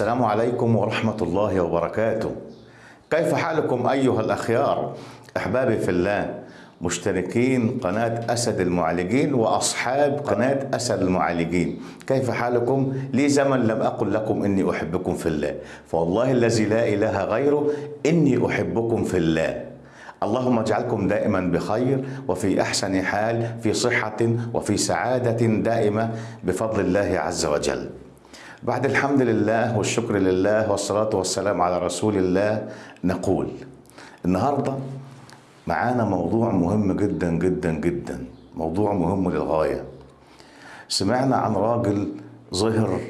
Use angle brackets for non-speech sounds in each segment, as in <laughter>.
السلام عليكم ورحمة الله وبركاته. كيف حالكم أيها الأخيار؟ أحبابي في الله مشتركين قناة أسد المعالجين وأصحاب قناة أسد المعالجين. كيف حالكم؟ لي زمن لم أقل لكم إني أحبكم في الله. فوالله الذي لا إله غيره إني أحبكم في الله. اللهم اجعلكم دائما بخير وفي أحسن حال في صحة وفي سعادة دائمة بفضل الله عز وجل. بعد الحمد لله والشكر لله والصلاة والسلام على رسول الله نقول النهارده معانا موضوع مهم جدا جدا جدا، موضوع مهم للغاية. سمعنا عن راجل ظهر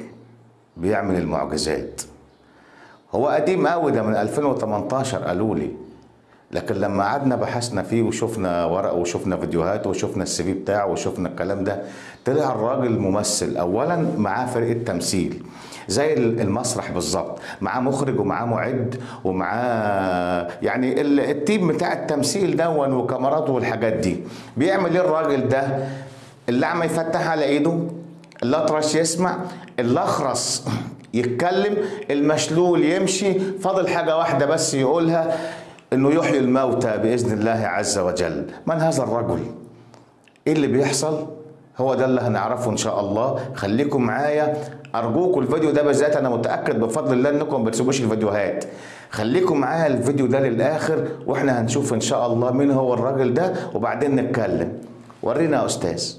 بيعمل المعجزات. هو قديم قوي ده من 2018 قالوا لي لكن لما قعدنا بحثنا فيه وشفنا ورقه وشفنا فيديوهات وشفنا السي في بتاعه وشفنا الكلام ده طلع الراجل ممثل. اولا معاه فرقة تمثيل زي المسرح بالظبط. معاه مخرج ومعاه معد ومعاه يعني التيم بتاع التمثيل دون وكاميراته والحاجات دي. بيعمل إيه الراجل ده؟ اللعمة يفتح على إيده الأطرش يسمع الأخرس يتكلم المشلول يمشي فاضل حاجة واحدة بس يقولها. إنه يحيي الموتى بإذن الله عز وجل. من هذا الرجل؟ إيه اللي بيحصل؟ هو ده اللي هنعرفه إن شاء الله. خليكم معايا. أرجوكم الفيديو ده بالذات أنا متأكد بفضل الله إنكم ما بتسيبوش الفيديوهات. خليكم معايا الفيديو ده للآخر وإحنا هنشوف إن شاء الله مين هو الراجل ده وبعدين نتكلم. ورينا يا أستاذ.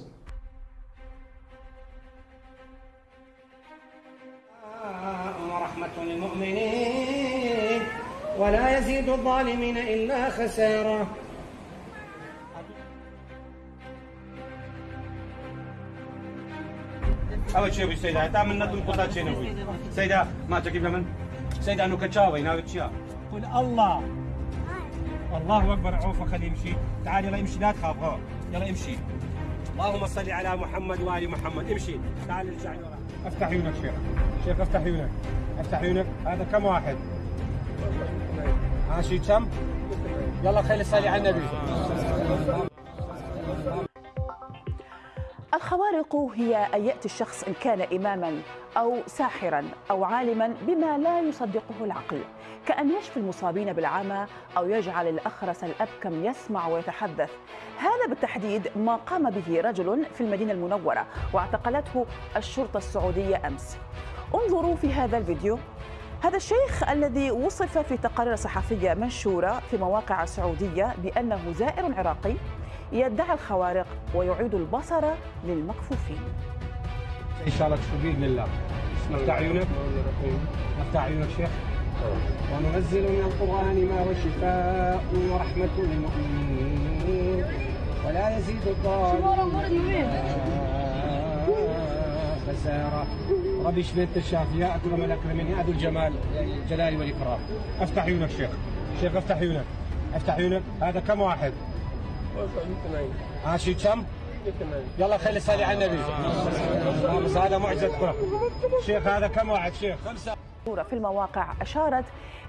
يزيد الظالمين إلا خسارة. اول شيء ابو سيدة تعمل ندم قطات شيء نبوي سيدة ما تجيب من سيدة انه كتشاوي ناوي تشيا قل الله. الله أكبر عوفه خليه يمشي. تعال يلا امشي لا تخاف. ها. يلا امشي. اللهم صل على محمد وآل محمد. امشي. تعال ارجع. أفتح عيونك شيخ. شيخ أفتح عيونك. أفتح عيونك. هذا كم واحد؟ ها شي كم يلا خلي صلي على النبي. الخوارق هي أن يأتي الشخص إن كان إماما أو ساحرا أو عالما بما لا يصدقه العقل. كأن يشفي المصابين بالعمى أو يجعل الأخرس الأبكم يسمع ويتحدث. هذا بالتحديد ما قام به رجل في المدينة المنورة واعتقلته الشرطة السعودية أمس. انظروا في هذا الفيديو. هذا الشيخ الذي وصف في تقارير صحفية منشورة في مواقع سعودية بأنه زائر عراقي يدعي الخوارق ويعيد البصر للمكفوفين. إن شاء الله تشوف باذن الله افتح عيونك افتح عيونك شيخ. وننزل من القرآن ما هو شفاء ورحمة للمؤمنين. ولا يزيد الظالمين <laughs> خساره ربي يشفي انت الشافي يا أكرم الاكرمين يا ذو الجمال الجلال والإكرام. أفتح عيونك شيخ. شيخ أفتح عيونك. أفتح عيونك. هذا كم واحد؟ ها شي كم؟ يلا خلي صلي على النبي. بس هذا معجزة كرة. شيخ هذا كم واحد؟ شيخ. خمسة. في المواقع أشارت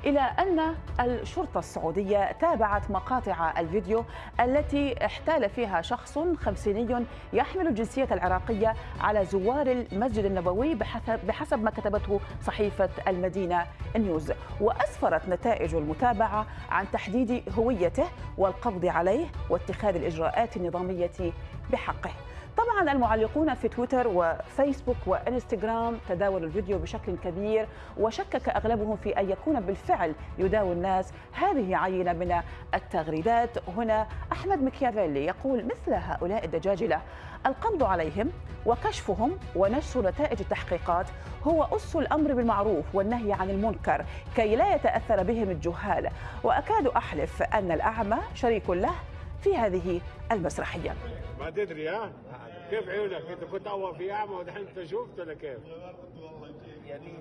إلى أن الشرطة السعودية تابعت مقاطع الفيديو التي احتال فيها شخص خمسيني يحمل الجنسية العراقية على زوار المسجد النبوي بحسب, ما كتبته صحيفة المدينة نيوز. وأسفرت نتائج المتابعة عن تحديد هويته والقبض عليه واتخاذ الإجراءات النظامية بحقه. طبعا المعلقون في تويتر وفيسبوك وإنستغرام تداولوا الفيديو بشكل كبير وشكك أغلبهم في أن يكون بالفعل يداوي الناس. هذه عينة من التغريدات. هنا أحمد مكيافيلي يقول مثل هؤلاء الدجاجلة القبض عليهم وكشفهم ونشر نتائج التحقيقات هو أس الأمر بالمعروف والنهي عن المنكر كي لا يتأثر بهم الجهال. وأكاد أحلف أن الأعمى شريك له في هذه المسرحية. ما تدري ها؟ كيف عيونك؟ انت كنت اول في اعمى ودحين انت شفت ولا كيف؟ يعني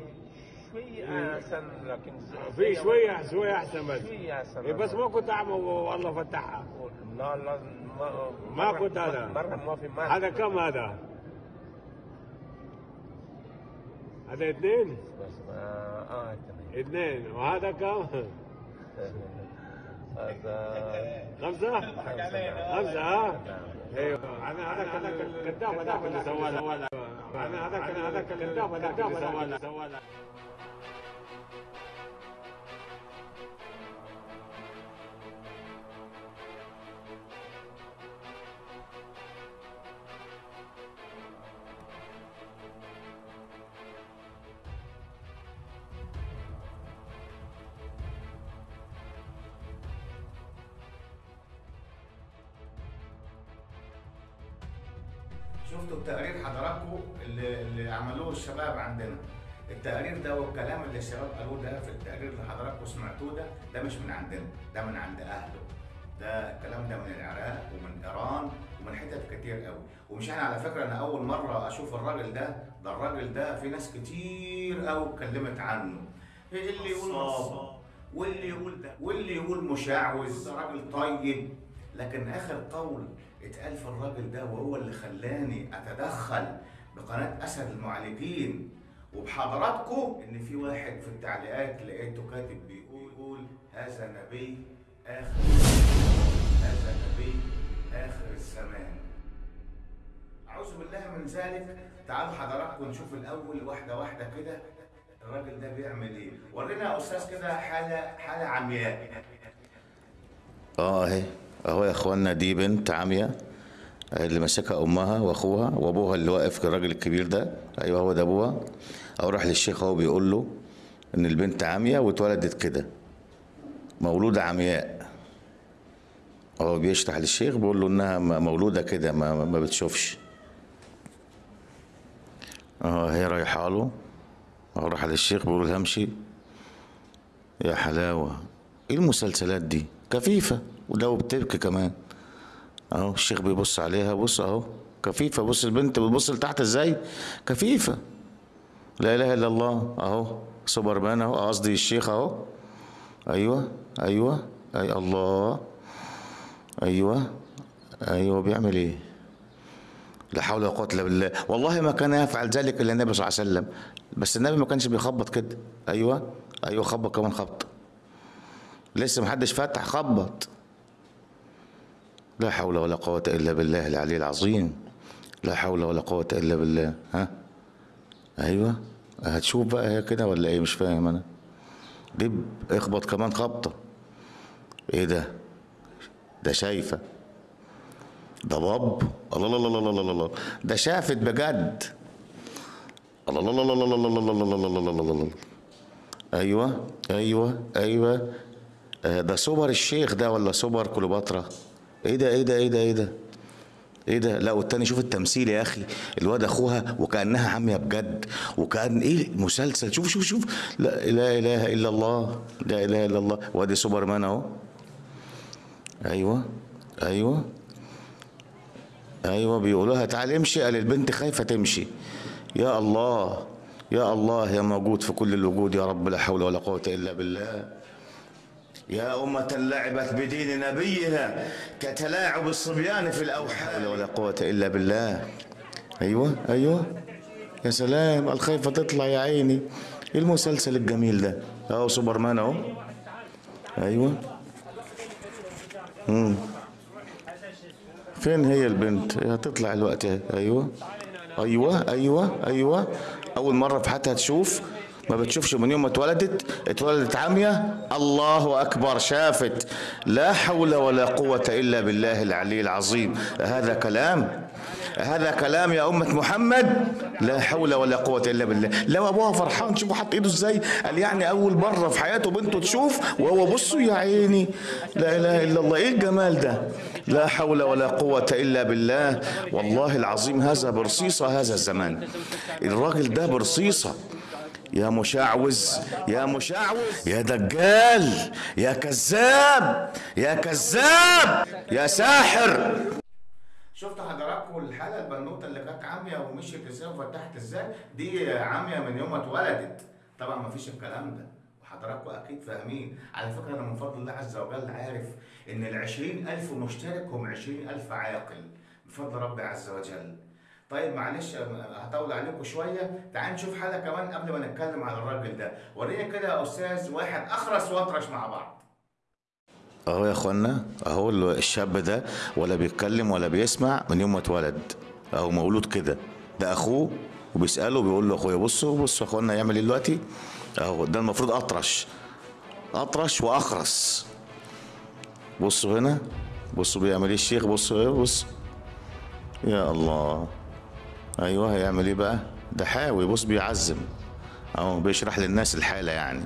شوي أحسن لكن في شوية شوية أحسن بس شوي أحسن إيه بس ما كنت اعمى والله فتحها لا لا ما ما كنت هذا. مرة ما في ما هذا كم هذا؟ هذا اثنين؟ بس ما آه تمام. اثنين وهذا كم؟ <laughs> هذا خمسة؟ خمسة ها؟ أيوه. أنا هذاك الكذاب هذاك اللي سوى أنا هذاك هذاك الكذاب هذاك اللي سوى شفتوا التقرير حضراتكم اللي, اللي عملوه الشباب عندنا. التقرير ده والكلام اللي الشباب قالوه ده في التقرير اللي حضراتكم سمعتوه ده ده مش من عندنا ده من عند أهله. ده الكلام ده من العراق ومن إيران ومن حتت كتير قوي. ومش أنا على فكرة أنا أول مرة أشوف الراجل ده ده الراجل ده في ناس كتير قوي اتكلمت عنه. اللي يقول نصاب واللي يقول ده واللي يقول مشعوذ راجل طيب. لكن آخر قول اتقال في الراجل ده وهو اللي خلاني أتدخل بقناة أسد المعالجين. وبحضراتكم إن في واحد في التعليقات لقيته كاتب بيقول يقول هذا نبي آخر هذا نبي آخر الزمان. أعوذ بالله من ذلك. تعالوا حضراتكم نشوف الأول واحدة واحدة كده. الراجل ده بيعمل إيه؟ ورينا يا أستاذ كده حالة حالة عمياء. آه أهي. أهو يا اخوانا دي بنت عامية اللي ماسكها أمها وأخوها وأبوها اللي واقف الراجل الكبير ده. أيوه هو ده أبوها. أو راح للشيخ أهو بيقول له إن البنت عامية واتولدت كده. مولودة عمياء. هو بيشرح للشيخ بيقول له إنها م- مولودة كده ما, ما بتشوفش. آه هي رايحة له. أهو راح للشيخ بيقول لها امشي يا حلاوة. إيه المسلسلات دي؟ كفيفة. ولو بتبكي كمان. اهو الشيخ بيبص عليها بص اهو كفيفة. بص البنت بتبص لتحت إزاي؟ كفيفة. لا اله الا الله. اهو سوبرمان اهو قصدي الشيخ اهو. أيوه أيوه اي الله. أيوه أيوه بيعمل إيه؟ لا حول ولا قوة إلا بالله. والله ما كان يفعل ذلك إلا النبي صلى الله عليه وسلم. بس النبي ما كانش بيخبط كده. أيوه أيوه خبط كمان خبط. لسه محدش فتح خبط. لا حول ولا قوة إلا بالله العلي العظيم لا حول ولا قوة إلا بالله ها أيوة هتشوف بقى هي كده ولا إيه مش فاهم أنا دب اخبط كمان خبطة إيه ده ده شايفة ده باب الله الله الله الله الله ده شافت بجد الله الله الله الله الله الله الله الله الله الله أيوه أيوه أيوه آه، ده سوبر الشيخ ده ولا سوبر كليوباترا إيه ده إيه ده إيه ده إيه ده؟ إيه ده؟ لا والتاني شوف التمثيل يا أخي الواد اخوها وكأنها عامية بجد وكأن إيه مسلسل شوف شوف شوف. لا لا إله إلا الله لا إله إلا الله. وادي سوبرمان اهو. أيوه أيوه أيوه. بيقولوا لها تعالي امشي قال البنت خايفة تمشي. يا الله يا الله يا موجود في كل الوجود يا رب لا حول ولا قوة إلا بالله. يا أمة لعبت بدين نبيها كتلاعب الصبيان في الأوحال. ولا قوة إلا بالله. أيوة أيوة. يا سلام الخايفة تطلع يا عيني. إيه المسلسل الجميل ده؟ أهو سوبرمان أهو. أيوة. مم. فين هي البنت؟ هتطلع الوقت. أيوة. أيوة أيوة أيوة. أول مرة في حياتها تشوف ما بتشوفش من يوم ما اتولدت اتولدت عامية. الله أكبر شافت. لا حول ولا قوة إلا بالله العلي العظيم. هذا كلام هذا كلام يا أمة محمد. لا حول ولا قوة إلا بالله. لو أبوها فرحان شوفوا حط إيده إزاي؟ قال يعني أول مرة في حياته بنته تشوف وهو بصوا يا عيني. لا إله إلا الله. إيه الجمال ده؟ لا حول ولا قوة إلا بالله. والله العظيم هذا برصيصة هذا الزمان. الراجل ده برصيصة. يا مشعوذ يا مشعوذ يا دجال يا كذاب يا كذاب يا ساحر. شفت حضراتكم الحالة البنوتة اللي كانت عامية ومشيت إزاي وفتحت إزاي؟ دي عامية من يوم ما اتولدت. طبعا ما فيش الكلام ده. وحضراتكم أكيد فاهمين. على فكرة أنا من فضل الله عز وجل عارف إن ال ألف مشترك هم ألف عاقل. بفضل ربي عز وجل. طيب معلش هطول عليكم شوية. تعال نشوف حالة كمان قبل ما نتكلم على الراجل ده. وريني كده يا أستاذ واحد أخرس وأطرش مع بعض. أهو يا أخوانا أهو الشاب ده ولا بيتكلم ولا بيسمع من يوم ما اتولد. أهو مولود كده. ده أخوه وبيسأله بيقول له أخويا بصوا بصوا يا أخوانا يعمل إيه دلوقتي؟ أهو ده المفروض أطرش. أطرش وأخرس. بصوا هنا بصوا بيعمل إيه الشيخ؟ بصوا إيه بص. يا الله. أيوه هيعمل إيه بقى؟ ده حاوي. بص بيعزم. أهو بيشرح للناس الحالة يعني.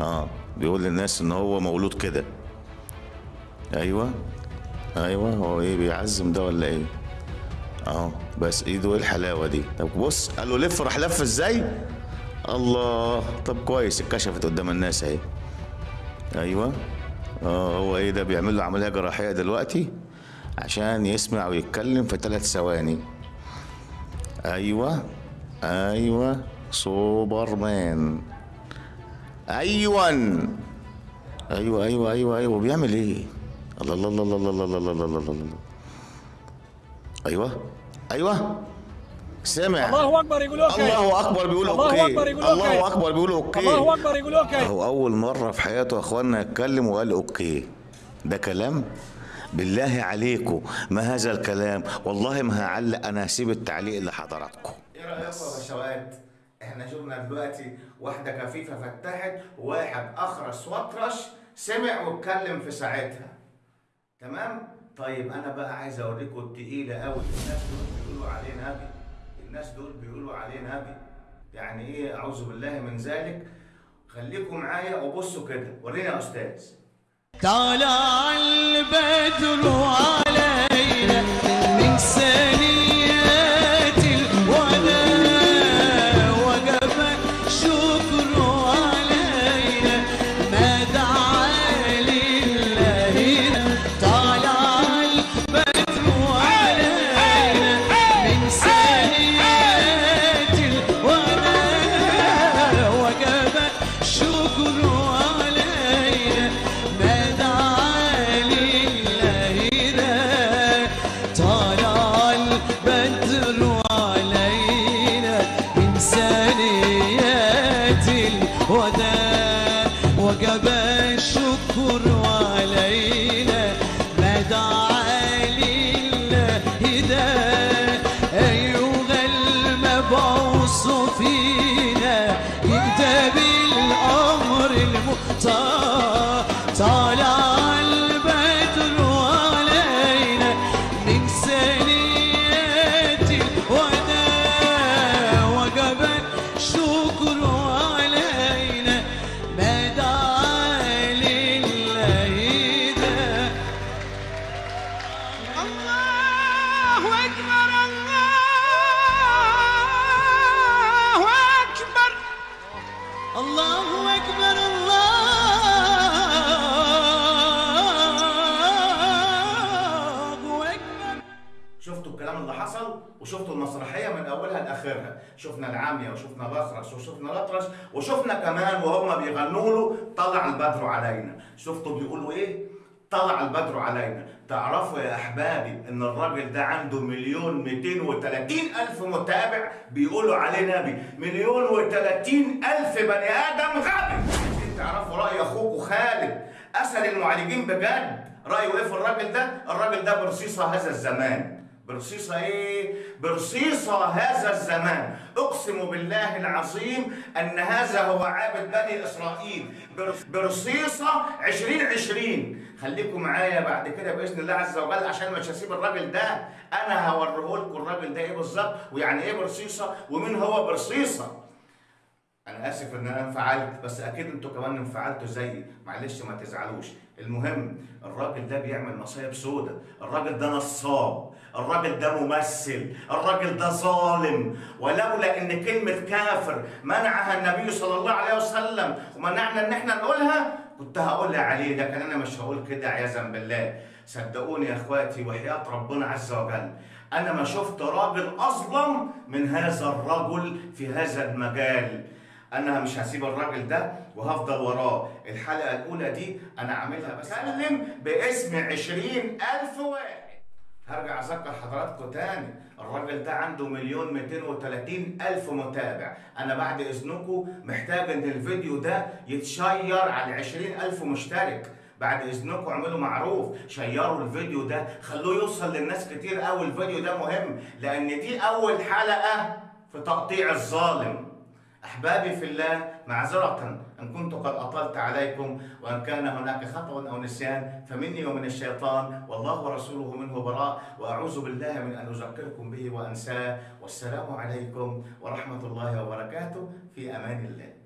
آه بيقول للناس إن هو مولود كده. أيوه أيوه هو إيه بيعزم ده ولا إيه؟ أهو بس إيده إيه الحلاوة دي؟ طب بص قال له لف راح لف إزاي؟ الله. طب كويس اتكشفت قدام الناس أهي. أيوه. آه هو إيه ده؟ بيعمل له عملية جراحية دلوقتي عشان يسمع ويتكلم في ثلاث ثواني. أيوه أيوه سوبرمان. أيوه أيوه أيوه أيوه. أيوه بيعمل إيه؟ الله الله الله الله الله الله الله الله الله الله. أيوه أيوه. سمع الله أكبر يقول okay. الله أكبر بيقول الله okay. أكبر يقول okay. الله أكبر بيقول okay. الله أكبر يقول okay. هو أول مرة في حياته يا إخوانا يتكلم وقال okay. ده كلام بالله عليكم ما هذا الكلام؟ والله ما هعلق أنا هسيب التعليق لحضراتكم إيه رايكم يا باشوات إحنا شفنا دلوقتي واحدة كفيفه فتحت وواحد أخرس وأطرش سمع واتكلم في ساعتها. تمام؟ طيب أنا بقى عايز أوريكم التقيلة قوي الناس دول بيقولوا عليه نبي الناس دول بيقولوا عليه نبي يعني إيه؟ أعوذ بالله من ذلك. خليكم معايا وبصوا كده. ورينا يا أستاذ. طلع البدر علينا من ثنيات sofrer شفنا العامية وشفنا الاخرس وشفنا الأطرش وشفنا كمان وهم بيغنوا له طلع البدر علينا. شفتوا بيقولوا إيه؟ طلع البدر علينا. تعرفوا يا أحبابي إن الراجل ده عنده مليون 230 ألف متابع بيقولوا عليه نبي. مليون و30 ألف بني آدم غبي. تعرفوا رأي اخوكم خالد؟ أسد المعالجين بجد. رايه إيه في الراجل ده؟ الراجل ده برصيصة هذا الزمان. برصيصة إيه؟ برصيصة هذا الزمان. أقسم بالله العظيم أن هذا هو عابد بني إسرائيل. بر- برصيصة 2020 خليكم معايا بعد كده بإذن الله عز وجل عشان مش هسيب الراجل ده. أنا هوريه لكم الراجل ده إيه بالظبط؟ ويعني إيه برصيصة؟ ومين هو برصيصة؟ أنا آسف إن أنا انفعلت بس أكيد أنتوا كمان انفعلتوا زيي. معلش ما تزعلوش. المهم الراجل ده بيعمل مصايب سودة. الراجل ده نصاب. الراجل ده ممثل. الراجل ده ظالم. ولولا إن كلمة كافر منعها النبي صلى الله عليه وسلم ومنعنا إن إحنا نقولها كنت هقولها عليه لكن أنا مش هقول كده عياذا بالله. صدقوني يا إخواتي وحياة ربنا عز وجل. أنا ما شفت راجل أظلم من هذا الرجل في هذا المجال. أنا مش هسيب الراجل ده وهفضل وراه. الحلقة الأولى دي أنا عاملها بسلم باسم عشرين ألف واحد. هرجع أذكر حضراتكم تاني. الراجل ده عنده مليون 230 ألف متابع. أنا بعد إذنكم محتاج إن الفيديو ده يتشير على 20 ألف مشترك. بعد إذنكم اعملوا معروف. شيروا الفيديو ده. خلوه يوصل للناس كتير قوي الفيديو ده مهم لأن دي أول حلقة في تقطيع الظالم. أحبابي في الله معذرة إن كنت قد أطلت عليكم وإن كان هناك خطأ أو نسيان فمني ومن الشيطان والله ورسوله منه براء وأعوذ بالله من أن أذكركم به وأنساه والسلام عليكم ورحمة الله وبركاته في أمان الله.